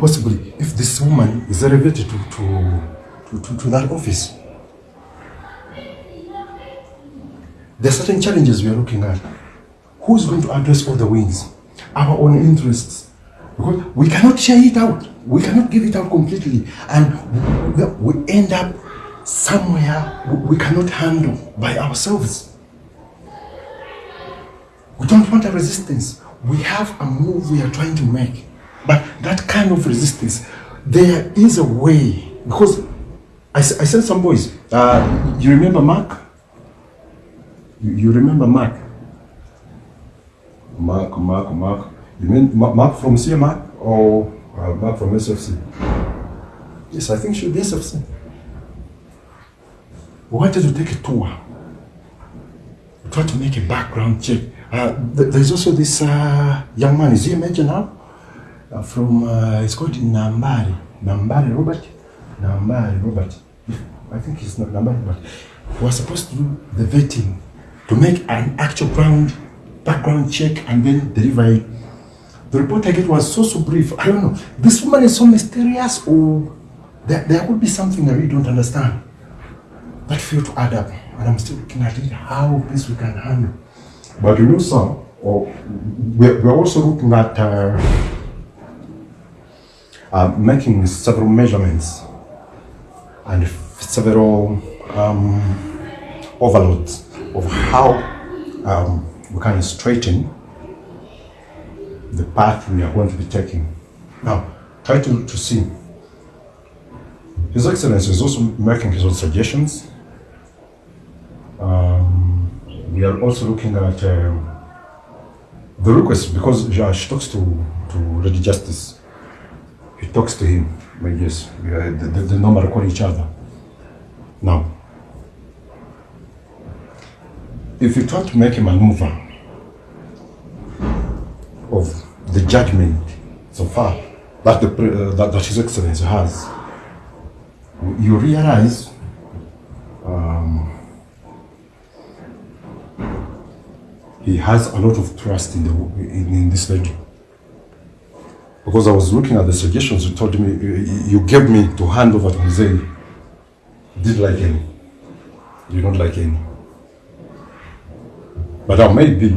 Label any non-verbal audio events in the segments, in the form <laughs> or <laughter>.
possibly if this woman is elevated to, to, to, to, to that office. There are certain challenges we are looking at. Who's going to address all the wings? Our own interests. Because we cannot share it out. We cannot give it out completely. And we, we end up somewhere we cannot handle by ourselves. We don't want a resistance. We have a move we are trying to make. But that kind of resistance, there is a way. Because I, I said some boys, uh, you remember Mark? You, you remember Mark? Mark, Mark, Mark. You mean Mark from CMR or uh, Mark from SFC? Yes, I think she should be SFC. We wanted to take a tour. We tried to make a background check. Uh, th- there's also this uh, young man, is he a major now? Uh, from, uh, it's called Nambari. Nambari Robert? Nambari Robert. I think he's not Nambari Robert. We were supposed to do the vetting to make an actual ground background check and then deliver it. The report I get was so, so brief. I don't know. This woman is so mysterious or there, there could be something I really don't understand. That failed to add up. And I'm still looking at it, how this we can handle. But you know, sir, or we're, we're also looking at uh, uh, making several measurements and several um, overloads of how um, we can straighten the path we are going to be taking. Now, try to, to see. His Excellency is also making his own suggestions. Um, we are also looking at um, the request because she talks to, to Lady Justice. He talks to him. But yes, we are, the, the, the normal call each other. Now, if you try to make a maneuver of the judgment so far that, the, uh, that, that His Excellency has, you realize um, he has a lot of trust in, the, in, in this lady. Because I was looking at the suggestions you told me, you- gave me to hand over to Mzee. Did like any. You don't like any. But now maybe,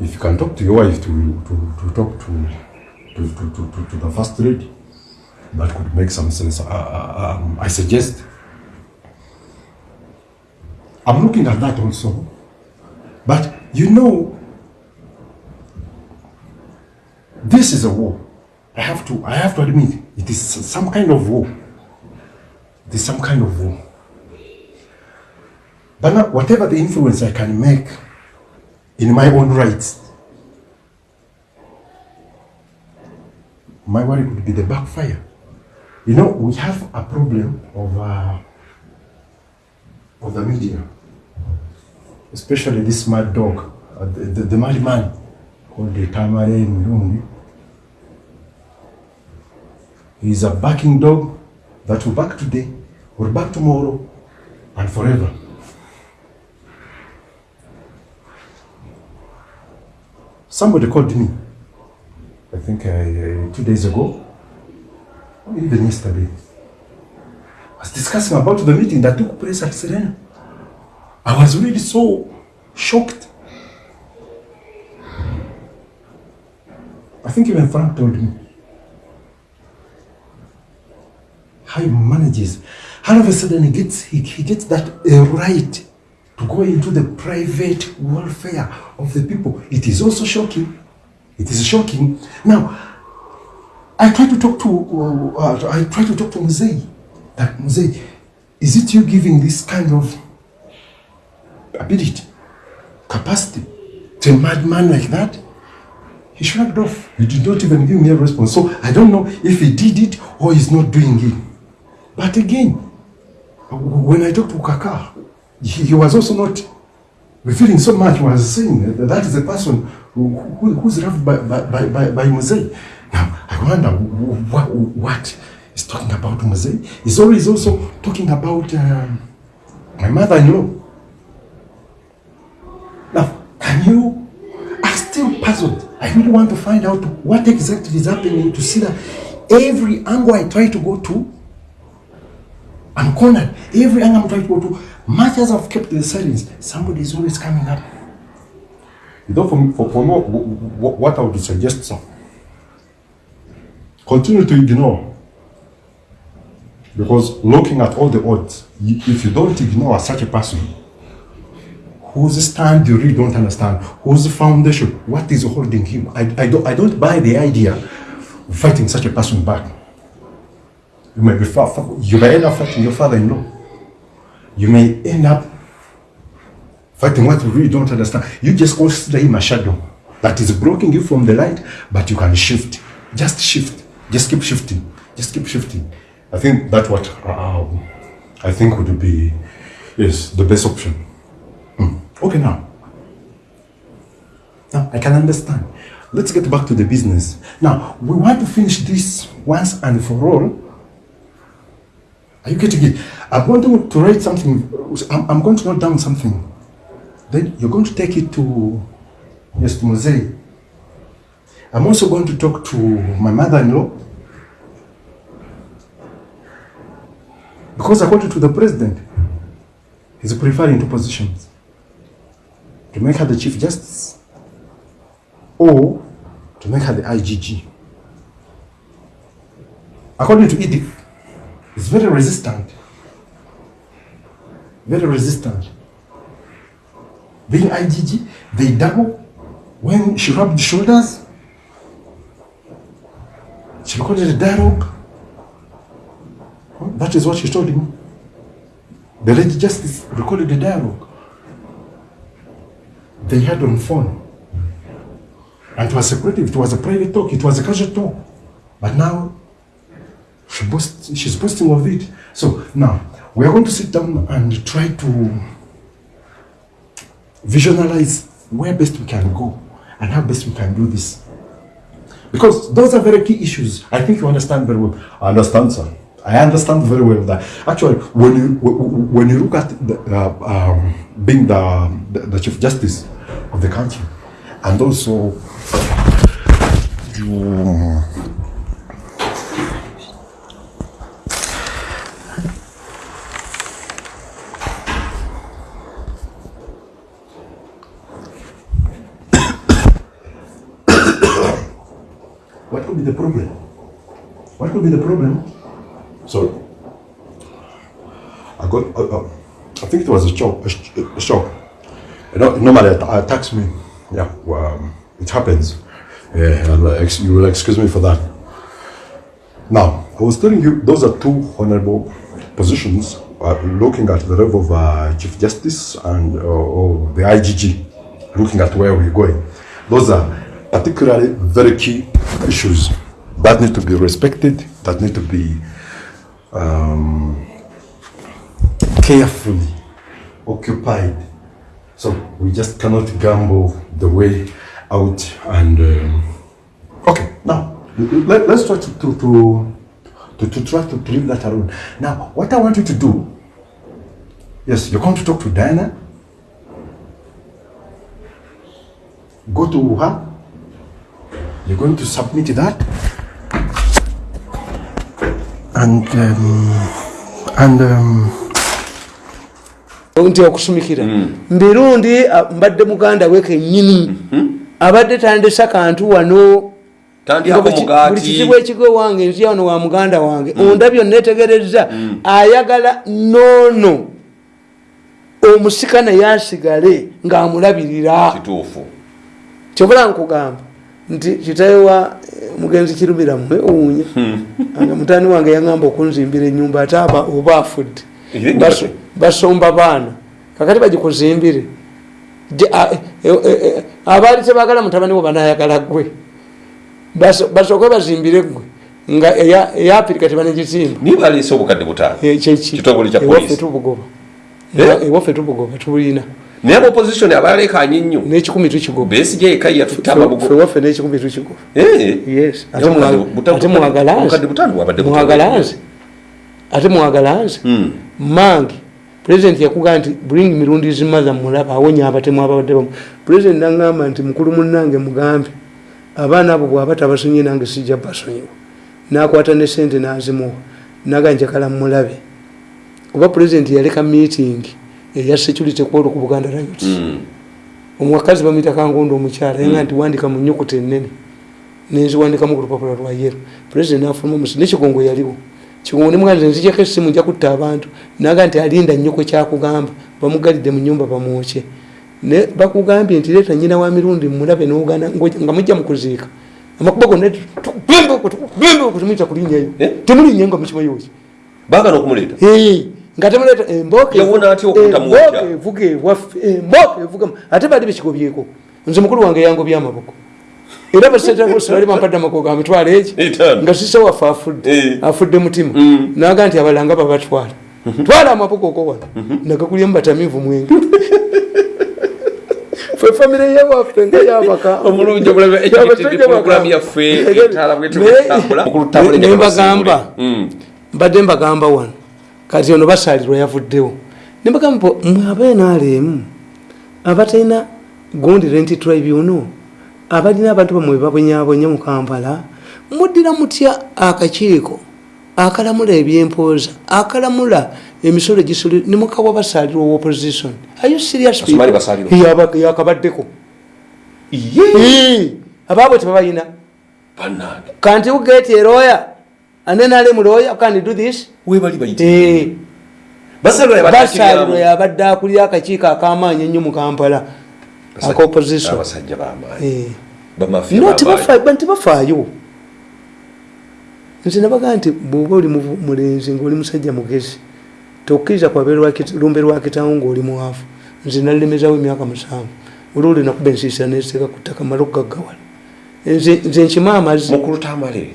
if you can talk to your wife to, to, to talk to, to, to, to, to, the first lady, that could make some sense. Uh, um, I suggest. I'm looking at that also. But you know, this is a war. I have to, I have to admit, it is some kind of war. It is some kind of war. But now, whatever the influence I can make in my own rights, my worry could be the backfire. You know, we have a problem of, uh, of the media, especially this mad dog, uh, the, the, the mad man called the Tamale Mirundi. He's a backing dog that will back today, will back tomorrow, and forever. Somebody called me, I think uh, uh, two days ago, or even yesterday. I was discussing about the meeting that took place at Serena. I was really so shocked. I think even Frank told me how he manages. All of a sudden, he gets he, he gets that uh, right to go into the private welfare of the people. It is also shocking. It is shocking. Now, I try to talk to uh, I try to talk to Mzee. That Mzee, is it you giving this kind of ability, capacity to a madman like that? He shrugged off. He did not even give me a response. So I don't know if he did it or he's not doing it. But again, when I talked to Kaka, he, he was also not revealing so much. He was saying that that is a person who, who, who's loved by, by, by, by, by. Now, I wonder what, what he's talking about Mzee. He's always also talking about um, my mother-in-law. Now, can you? I'm still puzzled. I really want to find out what exactly is happening to see that every angle I try to go to, I'm cornered. Every angle I'm trying to go to, much as I've kept the silence, somebody is always coming up. You know, for, for, for more, what I would suggest, sir, continue to ignore. Because looking at all the odds, if you don't ignore such a person, whose stand you really don't understand, whose foundation, what is holding him. I, I, don't, I don't buy the idea of fighting such a person back. You may be far, far- you may end up fighting your father-in-law. You may end up fighting what you really don't understand. You just consider him a shadow that is blocking you from the light, but you can shift. Just shift. Just keep shifting. Just keep shifting. I think that's what uh, I think would be yes the best option. Okay, now. Now, I can understand. Let's get back to the business. Now, we want to finish this once and for all. Are you getting it? I'm going to, write something. I'm, I'm going to note down something. Then you're going to take it to, yes, to. I'm also going to talk to my mother-in-law. Because according to the president, he's preferring two positions to make her the Chief Justice or to make her the IGG. According to Edith, it's very resistant. Very resistant. Being IGG, they double. When she rubbed shoulders, she recorded a dialogue. That is what she told him. The Lady Justice recorded the dialogue they had on phone. And it was secretive, it was a private talk, it was a casual talk. But now she boast, she's boasting of it. So now we are going to sit down and try to visualize where best we can go and how best we can do this. Because those are very key issues. I think you understand very well. I understand, sir. I understand very well that actually, when you when you look at the, uh, um, being the, the the chief justice of the country, and also you could be the problem? What could be the problem? So, I got, uh, uh, I think it was a shock. A, sh- a shock. You know, normally it attacks me. Yeah, well, um, it happens. Yeah, and, uh, you will excuse me for that. Now, I was telling you, those are two honorable positions. Uh, looking at the level of uh, Chief Justice and uh, the IGG, looking at where we're going. Those are particularly very key issues that need to be respected, that need to be um, carefully occupied. So we just cannot gamble the way out. And um, okay, now let, us try to to, to to to try to leave that alone. Now, what I want you to do. Yes, you're going to talk to Diana. Go to her. You're going to submit that. And um, and um, nti okusumikira. Mbirundi a- mbadde muganda we kennyini abadde tandisa kantu wano. Buli kizibu ekigo wange nzia wano wa muganda wange. Onda byonna etegereza ayagala noono. Omusika naye asigale ng'amulabirira kyobula nkugamba nti kitawe wa mugenzi kirumira mmwe owunya hmm. nga mutani wange yaŋamba okunzimbira enyumba ate aba oba afudde. Basomba baana. Kakati bagikuzimbire. E, e, e, abaali tebagala mutabani we banayagala gwe basooke bazimbire gwe nga eyafirika tebanegizimba. Nibalisa obukadde butaano? Kyeki waffe tubugoba. Ewaffe tubugoba tubulina naye aba opposition abalekanye nnyo? N'ekikumi tukigoba besigye eka yatutte Ffe amabugo waffe n'ekikumi tukigoba Eh. yes. Ate mwagala nze ate mwagala nze Hmm. mange pulezidenti yakugamba nti bring mirundi zimaza mulaba. Awonya abatemu ababadde bamu. Pulezidenti nagamba nti mukulu munange mugambe. Abaana abo bwaba tabasonyiye nange sijja basonyiwa nakwata ne sente nazimuwa. Naga njakala mulabe kuba pulezidenti yaleka meeting eya security kwolo ku buganda rights. Mm. omukazi bamwita kangondo omukyala yenga nti wandika mu nyukuta enene nenziwandikamu ku lupapula lwa yero pulezidenti nafuluma musi nekigongo yaliwo. Kigongo nemuganze nzijako essimu nja kutta abantu. Naga nti alinda nnyo kwe kyakugamba bamugalidde mu nyumba bamwokye. Ne bakugambye nti leeta nyina wa mirundi mulabe nogana nga mujja mukuziika amakuba gonna tumuyita kulinyayo Eh? temulinye nga mukimayoki baagala okumuleeta nga temuleeta embooko eh, evuga ewaffe embooko evuga ate eh, eh, baali bikigobyeko nze mukulu wange yangobya amaboko. Era basetebali bampadde amakoga amitwala eki nga sise waffe afudde afudde mutima. Naga nti abalanga babatwala twala. Amaboko oko wano. Nagakulya mubatamivu mwenge. <laughs> Ffe famire yewaffe ngeyabakaabasajja bakanaye mbagamba. mbadde mbagamba wano. Kati ono basalirwa yavuddewo nembagamba mwe abenaalemu abatalina gundi rent tribunal abalina abantu bamwe babonyabonya mu kampala muddira mutya akakiiko akalamula ebyempooza akalamula emisolo gisolo nemukawa basalirwa wa opposition? Are you serious yakabaddeko. Iye. Ii, abaabo tebabayina. Bannange. and then ali muloya can do this? Eh. Basalo lwe yabadde akulira akakiiko ak'amaanyi ennyo mu kampala. Akaopposition eh. tebafaayo nze nabagaa nti bw'oba oli mulenzi ngaoli musajja mugezi tokkiriza kwabalumbe lwa kitaawo ng'oli muwafu nze nalemezawo emyaka musanvu. Olwolwe nakuba ensiisira neeteeka ku ttaka mala okugaggawala nze nkimu amazzi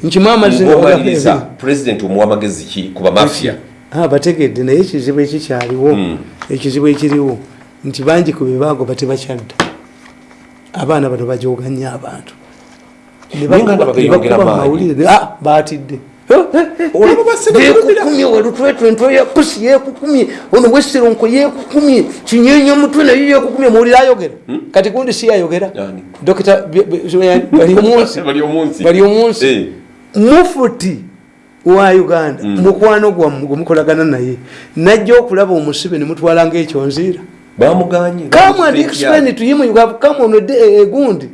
nkimu amazzimubaliriza pulezidenti omuwa amagezi ki kuba mafiya ah, bategedde naye ekizibu ekikyaliwo hmm. ekizibu ekiriwo nti bangi ku bebaagoba tebakyadda. Abaana bano bajoganya abantu. Nebakubamawulire ah, batidde yekukumye walutwetwe ntwe yakusi yekukumye ono wesironko yekukumye kinyenya mutwe naye yekukumye muwulire ayogera. Kati gundi si ayogera? Ani? dokita <laughs> bali omunsi. Eh. mufuti wa uganda mukwano gwammwe gwemukolagana naye najja okulaba omusibe nemutwala ngaekyonziira come and explain to him you have come on a day, a gundi